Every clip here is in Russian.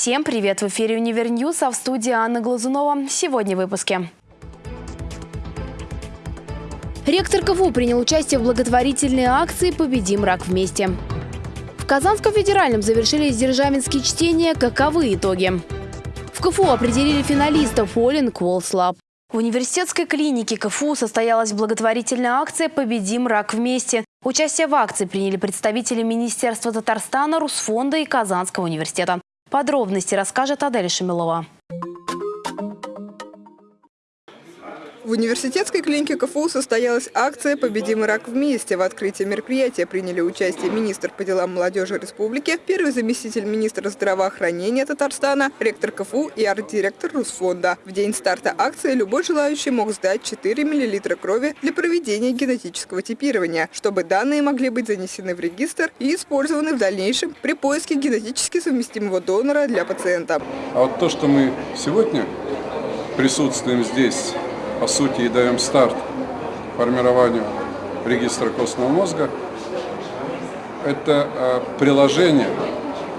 Всем привет! В эфире «Univer News», а в студии Анна Глазунова. Сегодня в выпуске. Ректор КФУ принял участие в благотворительной акции «Победим рак вместе». В Казанском федеральном завершились державинские чтения. Каковы итоги? В КФУ определили финалистов Олин Кволслаб. В университетской клинике КФУ состоялась благотворительная акция «Победим рак вместе». Участие в акции приняли представители Министерства Татарстана, Русфонда и Казанского университета. Подробности расскажет Адель Шамилова. В университетской клинике КФУ состоялась акция «Победим рак вместе». В открытии мероприятия приняли участие министр по делам молодежи республики, первый заместитель министра здравоохранения Татарстана, ректор КФУ и арт-директор Русфонда. В день старта акции любой желающий мог сдать 4 мл крови для проведения генетического типирования, чтобы данные могли быть занесены в регистр и использованы в дальнейшем при поиске генетически совместимого донора для пациента. А вот то, что мы сегодня присутствуем здесь, по сути, и даем старт формированию регистра костного мозга. Это а, приложение,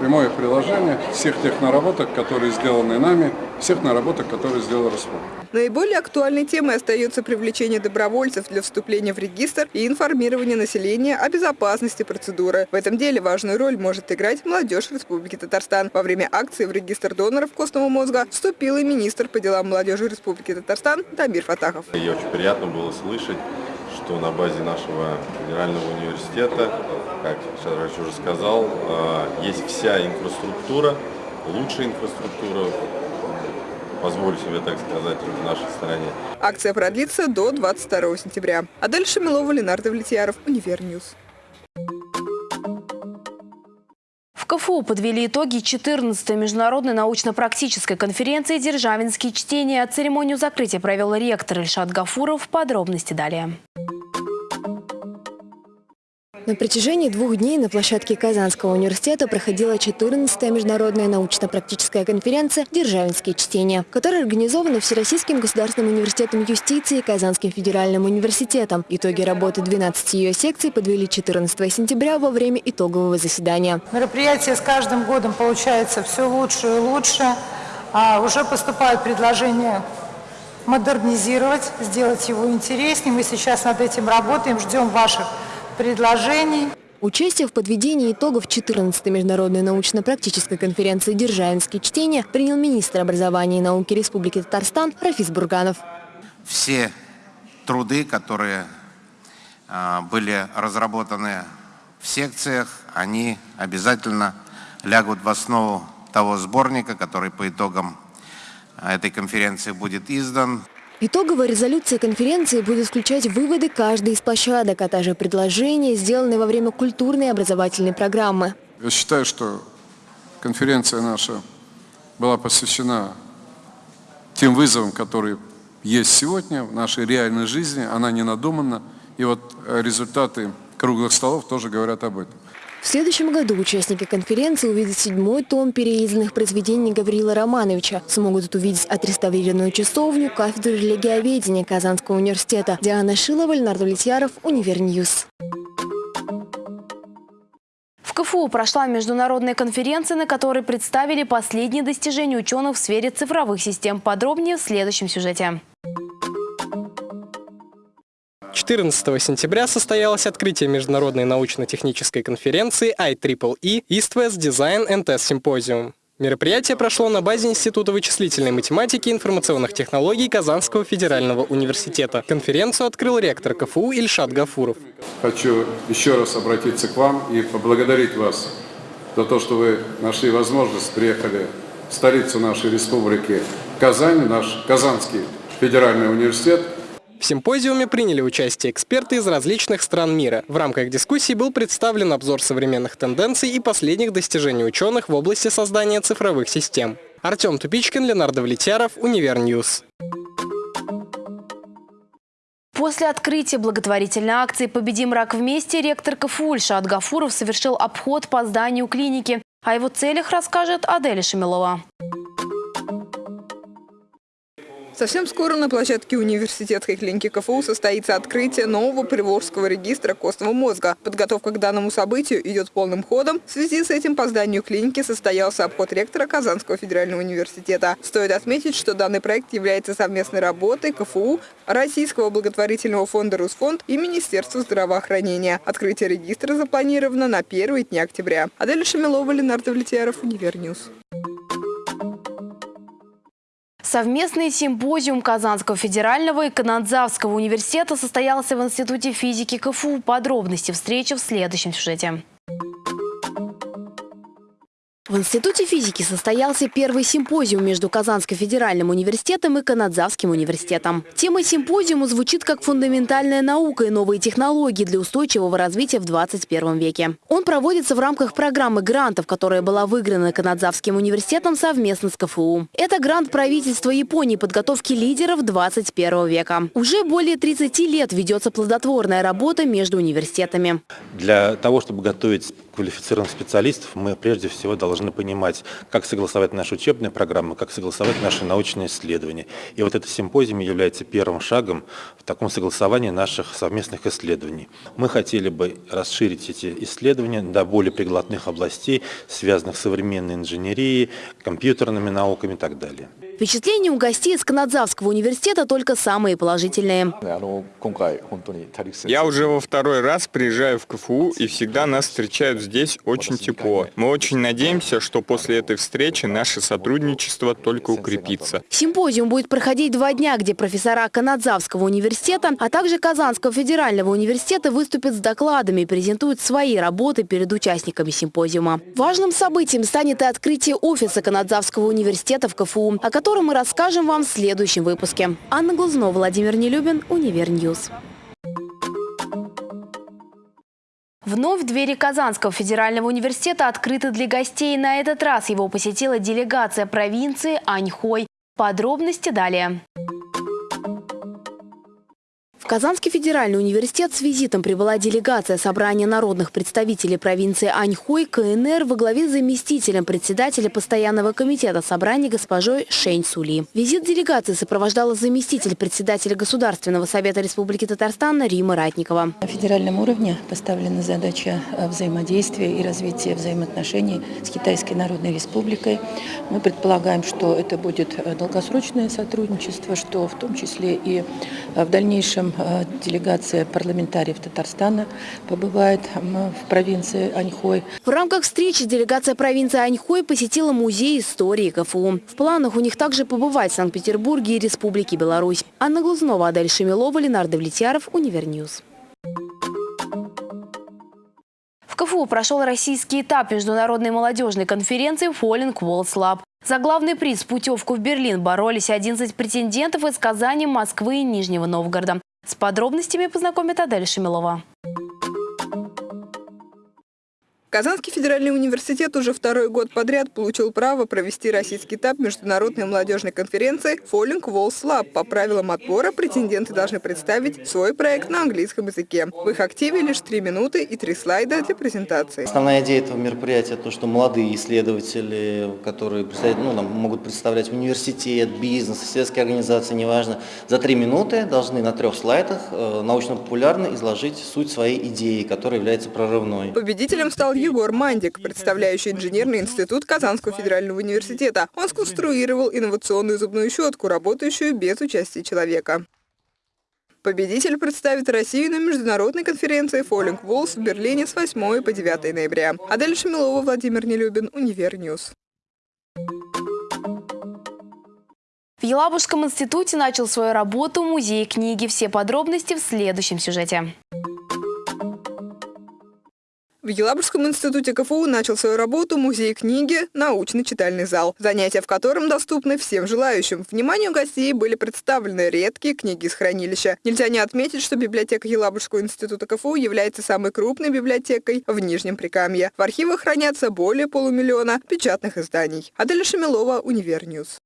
прямое приложение всех тех наработок, которые сделаны нами, всех наработок, которые сделал Роспол. Наиболее актуальной темой остается привлечение добровольцев для вступления в регистр и информирование населения о безопасности процедуры. В этом деле важную роль может играть молодежь Республики Татарстан. Во время акции в регистр доноров костного мозга вступил и министр по делам молодежи Республики Татарстан Тамир Фатахов. И очень приятно было слышать, что на базе нашего федерального университета, как Шарач уже сказал, э, есть вся инфраструктура, лучшая инфраструктура позволю себе так сказать, в нашей стране. Акция продлится до 22 сентября. Адель Шамилова, Ленардо Влетьяров, Univer News. В КФУ подвели итоги 14-й международной научно-практической конференции «Державинские чтения». Церемонию закрытия провел ректор Ильшат Гафуров. Подробности далее. На протяжении двух дней на площадке Казанского университета проходила 14-я международная научно-практическая конференция «Державинские чтения», которая организована Всероссийским государственным университетом юстиции и Казанским федеральным университетом. Итоги работы 12 ее секций подвели 14 сентября во время итогового заседания. Мероприятие с каждым годом получается все лучше и лучше. А уже поступают предложения модернизировать, сделать его интереснее. Мы сейчас над этим работаем, ждем ваших предложений. Участие в подведении итогов 14-й международной научно-практической конференции «Державинские чтения» принял министр образования и науки Республики Татарстан Рафис Бурганов. Все труды, которые а, были разработаны в секциях, они обязательно лягут в основу того сборника, который по итогам а, этой конференции будет издан. Итоговая резолюция конференции будет включать выводы каждой из площадок, а также предложения, сделанные во время культурной и образовательной программы. Я считаю, что конференция наша была посвящена тем вызовам, которые есть сегодня в нашей реальной жизни, она не надумана. И вот результаты круглых столов тоже говорят об этом. В следующем году участники конференции увидят седьмой том переизданных произведений Гаврила Романовича. Смогут увидеть отреставрированную часовню, кафедру религиоведения Казанского университета. Диана Шилова, Ленар Довлетьяров, Univer News. В КФУ прошла международная конференция, на которой представили последние достижения ученых в сфере цифровых систем. Подробнее в следующем сюжете. 14 сентября состоялось открытие международной научно-технической конференции IEEE East West Design and Test Symposium. Мероприятие прошло на базе Института вычислительной математики и информационных технологий Казанского федерального университета. Конференцию открыл ректор КФУ Ильшат Гафуров. Хочу еще раз обратиться к вам и поблагодарить вас за то, что вы нашли возможность, приехали в столицу нашей республики Казань, наш Казанский федеральный университет – в симпозиуме приняли участие эксперты из различных стран мира. В рамках дискуссии был представлен обзор современных тенденций и последних достижений ученых в области создания цифровых систем. Артем Тупичкин, Ленар Довлетьяров, Univer News. После открытия благотворительной акции «Победим рак вместе» ректор КФУ Ильшат Гафуров совершил обход по зданию клиники. О его целях расскажет Аделя Шамилова. Совсем скоро на площадке университетской клиники КФУ состоится открытие нового Приволжского регистра костного мозга. Подготовка к данному событию идет полным ходом. В связи с этим по зданию клиники состоялся обход ректора Казанского федерального университета. Стоит отметить, что данный проект является совместной работой КФУ, Российского благотворительного фонда «Русфонд» и Министерства здравоохранения. Открытие регистра запланировано на первые дни октября. Адель Шамилова, Ленар Довлетьяров, Univer News. Совместный симпозиум Казанского федерального и Канадзавского университета состоялся в Институте физики КФУ. Подробности встречи в следующем сюжете. В Институте физики состоялся первый симпозиум между Казанским федеральным университетом и Канадзавским университетом. Тема симпозиума звучит как фундаментальная наука и новые технологии для устойчивого развития в 21 веке. Он проводится в рамках программы грантов, которая была выиграна Канадзавским университетом совместно с КФУ. Это грант правительства Японии подготовки лидеров 21 века. Уже более 30 лет ведется плодотворная работа между университетами. Для того, чтобы готовить квалифицированных специалистов, мы прежде всего должны понимать, как согласовать наши учебные программы, как согласовать наши научные исследования. И вот этот симпозиум является первым шагом в таком согласовании наших совместных исследований. Мы хотели бы расширить эти исследования до более приглотных областей, связанных с современной инженерией, компьютерными науками и так далее. Впечатления у гостей из Канадзавского университета только самые положительные. Я уже во второй раз приезжаю в КФУ, и всегда нас встречают здесь очень тепло. Мы очень надеемся, что после этой встречи наше сотрудничество только укрепится. Симпозиум будет проходить два дня, где профессора Канадзавского университета, а также Казанского федерального университета выступят с докладами и презентуют свои работы перед участниками симпозиума. Важным событием станет и открытие офиса Канадзавского университета в КФУ, о котором мы расскажем вам в следующем выпуске. Анна Глазнова, Владимир Нелюбин, Univer News. Вновь двери Казанского федерального университета открыты для гостей. На этот раз его посетила делегация провинции Аньхой. Подробности далее. Казанский федеральный университет с визитом прибыла делегация собрания народных представителей провинции Аньхой КНР во главе с заместителем председателя постоянного комитета собрания госпожой Шень Сули. Визит делегации сопровождала заместитель председателя Государственного совета Республики Татарстан Рима Ратникова. На федеральном уровне поставлена задача э, взаимодействия и развития взаимоотношений с Китайской Народной Республикой. Мы предполагаем, что это будет э, долгосрочное сотрудничество, что в том числе и э, в дальнейшем делегация парламентариев Татарстана побывает в провинции Аньхой. В рамках встречи делегация провинции Аньхой посетила музей истории КФУ. В планах у них также побывать в Санкт-Петербурге и Республике Беларусь. Анна Глазнова, Адель Шамилова, Ленар Довлетьяров, Univer News. В КФУ прошел российский этап международной молодежной конференции Falling Walls Lab. За главный приз путевку в Берлин боролись 11 претендентов из Казани, Москвы и Нижнего Новгорода. С подробностями познакомит Адель Шамилова. Казанский федеральный университет уже второй год подряд получил право провести российский этап международной молодежной конференции Falling Walls Lab. По правилам отбора претенденты должны представить свой проект на английском языке. В их активе лишь три минуты и три слайда для презентации. Основная идея этого мероприятия – то, что молодые исследователи, которые ну, нам могут представлять университет, бизнес, сельские организации, неважно, за три минуты должны на трех слайдах э, научно-популярно изложить суть своей идеи, которая является прорывной. Победителем стал Егор Мандик, представляющий инженерный институт Казанского федерального университета. Он сконструировал инновационную зубную щетку, работающую без участия человека. Победитель представит Россию на международной конференции Falling Walls в Берлине с 8 по 9 ноября. Адель Шамилова, Владимир Нелюбин, Univer News. В Елабужском институте начал свою работу музей книги. Все подробности в следующем сюжете. В Елабужском институте КФУ начал свою работу музей книги «Научный читальный зал», занятия в котором доступны всем желающим. Вниманию гостей были представлены редкие книги из хранилища. Нельзя не отметить, что библиотека Елабужского института КФУ является самой крупной библиотекой в Нижнем Прикамье. В архивах хранятся более полумиллиона печатных изданий. Адель Шамилова, Univer News.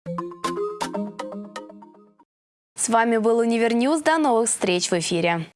С вами был Универньюз. До новых встреч в эфире.